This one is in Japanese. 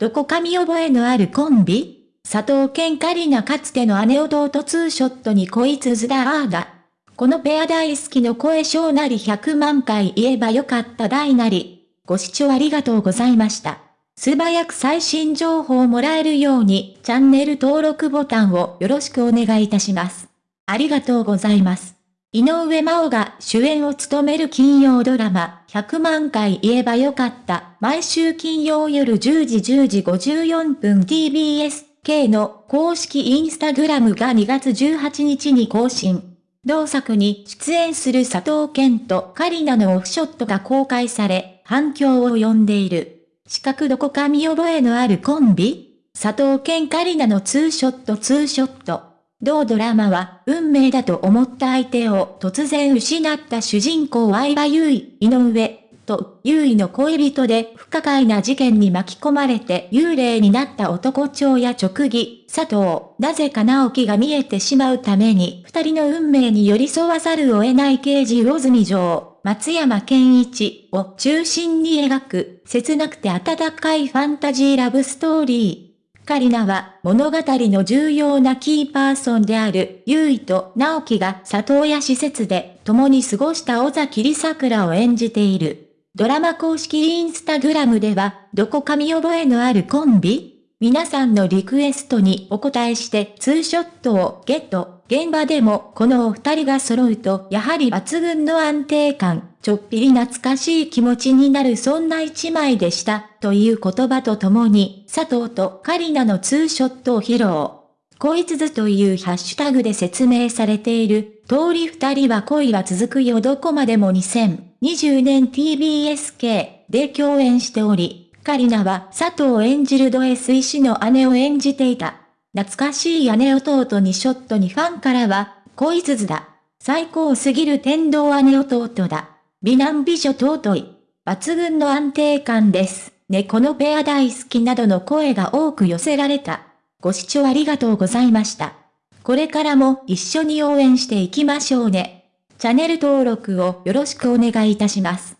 どこか見覚えのあるコンビ？佐藤健カリナかつての姉弟ツーショットに恋続だあーだ。このペア大好きの声小なり100万回言えばよかった大なり。ご視聴ありがとうございました。素早く最新情報をもらえるようにチャンネル登録ボタンをよろしくお願いいたします。ありがとうございます。井上真央が主演を務める金曜ドラマ、100万回言えばよかった。毎週金曜夜10時10時54分 TBS K の公式インスタグラムが2月18日に更新。同作に出演する佐藤健とカリナのオフショットが公開され、反響を呼んでいる。四角どこか見覚えのあるコンビ？佐藤健カリナのツーショットツーショット。同ドラマは、運命だと思った相手を突然失った主人公相葉優衣、井上、と、優衣の恋人で不可解な事件に巻き込まれて幽霊になった男長や直義、佐藤、なぜか直樹が見えてしまうために、二人の運命に寄り添わざるを得ない刑事魚住城、松山健一を中心に描く、切なくて温かいファンタジーラブストーリー。カリナは物語の重要なキーパーソンである、ユイと直樹が里親施設で共に過ごした尾崎里桜を演じている。ドラマ公式インスタグラムでは、どこか見覚えのあるコンビ皆さんのリクエストにお答えしてツーショットをゲット。現場でもこのお二人が揃うとやはり抜群の安定感、ちょっぴり懐かしい気持ちになるそんな一枚でした、という言葉とともに、佐藤とカリナのツーショットを披露。恋続というハッシュタグで説明されている、通り二人は恋は続くよどこまでも2020年 TBSK で共演しており、カリナは佐藤演じるド S 医師の姉を演じていた。懐かしい姉弟にショットにファンからは、恋鈴だ。最高すぎる天道姉弟だ。美男美女尊い。抜群の安定感です。猫のペア大好きなどの声が多く寄せられた。ご視聴ありがとうございました。これからも一緒に応援していきましょうね。チャンネル登録をよろしくお願いいたします。